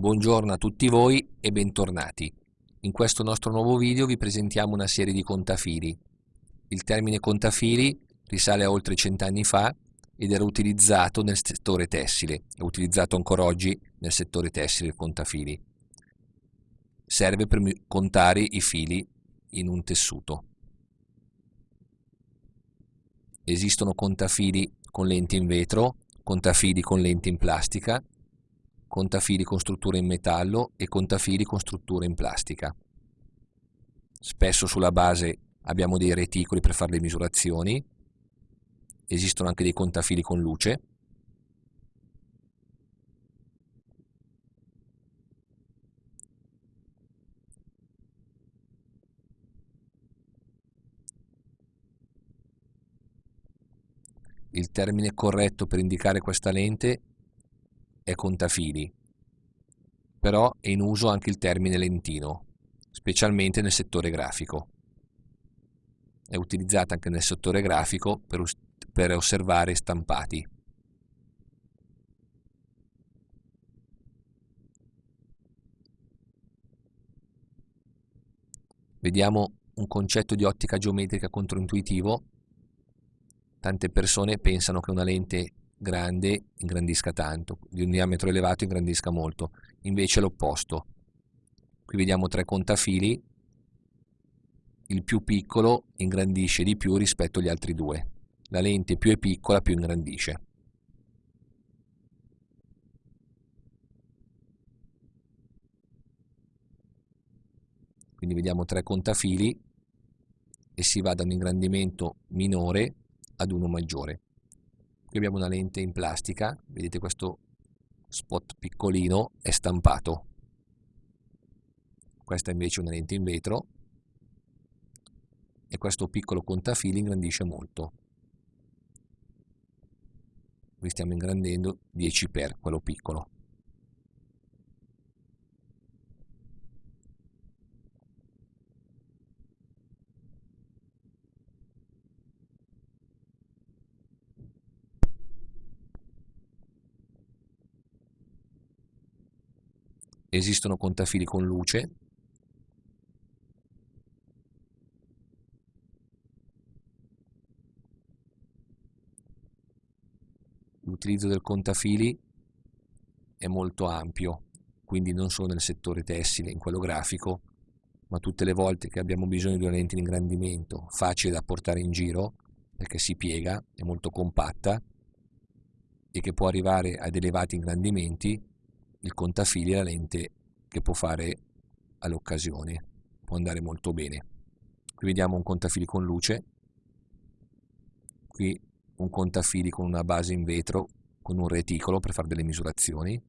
Buongiorno a tutti voi e bentornati. In questo nostro nuovo video vi presentiamo una serie di contafili. Il termine contafili risale a oltre cent'anni fa ed era utilizzato nel settore tessile, è utilizzato ancora oggi nel settore tessile il contafili. Serve per contare i fili in un tessuto. Esistono contafili con lenti in vetro, contafili con lenti in plastica, contafili con struttura in metallo e contafili con struttura in plastica. Spesso sulla base abbiamo dei reticoli per fare le misurazioni, esistono anche dei contafili con luce, Il termine corretto per indicare questa lente è contafili, però è in uso anche il termine lentino, specialmente nel settore grafico. È utilizzata anche nel settore grafico per, per osservare stampati. Vediamo un concetto di ottica geometrica controintuitivo tante persone pensano che una lente grande ingrandisca tanto, di un diametro elevato ingrandisca molto, invece l'opposto. Qui vediamo tre contafili, il più piccolo ingrandisce di più rispetto agli altri due, la lente più è piccola più ingrandisce. Quindi vediamo tre contafili e si va da un ingrandimento minore ad uno maggiore. Qui abbiamo una lente in plastica, vedete questo spot piccolino è stampato. Questa invece è una lente in vetro e questo piccolo contafili ingrandisce molto. Qui stiamo ingrandendo 10 per quello piccolo. Esistono contafili con luce. L'utilizzo del contafili è molto ampio quindi non solo nel settore tessile, in quello grafico ma tutte le volte che abbiamo bisogno di una lente di ingrandimento facile da portare in giro perché si piega, è molto compatta e che può arrivare ad elevati ingrandimenti il contafili è la lente che può fare all'occasione, può andare molto bene. Qui vediamo un contafili con luce, qui un contafili con una base in vetro con un reticolo per fare delle misurazioni,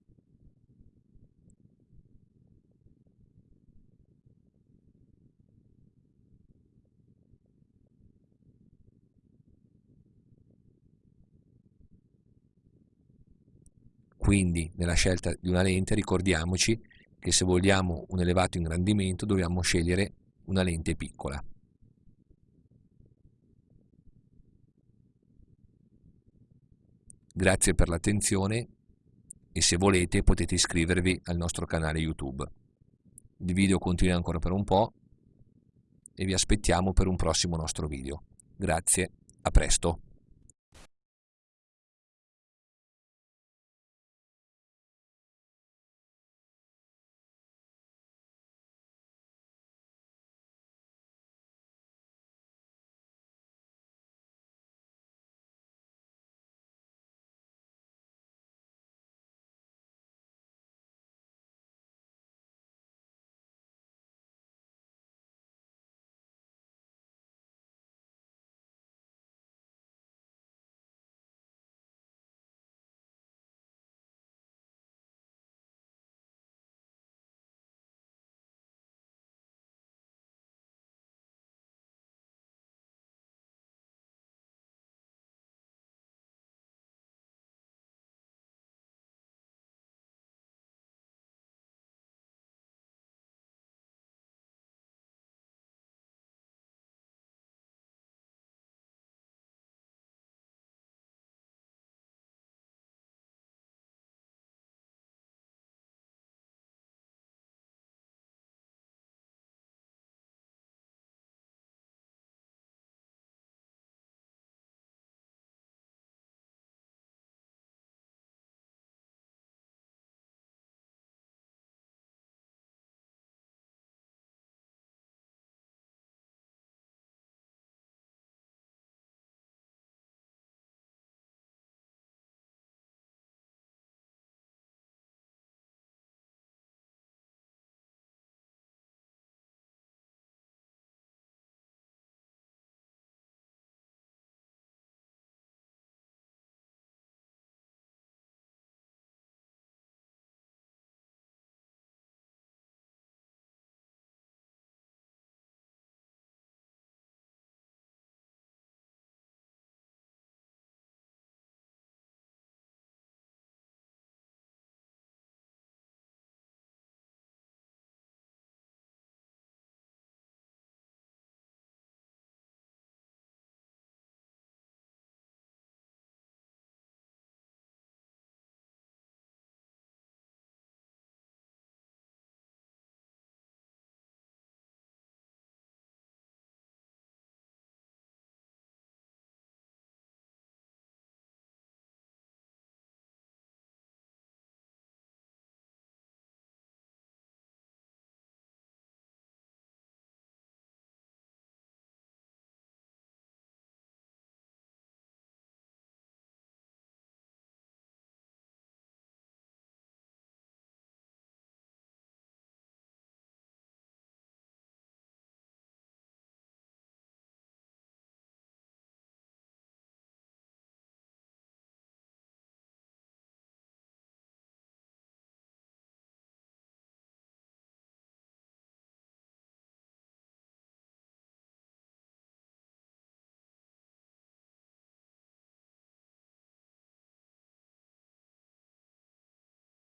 Quindi nella scelta di una lente ricordiamoci che se vogliamo un elevato ingrandimento dobbiamo scegliere una lente piccola. Grazie per l'attenzione e se volete potete iscrivervi al nostro canale YouTube. Il video continua ancora per un po' e vi aspettiamo per un prossimo nostro video. Grazie, a presto!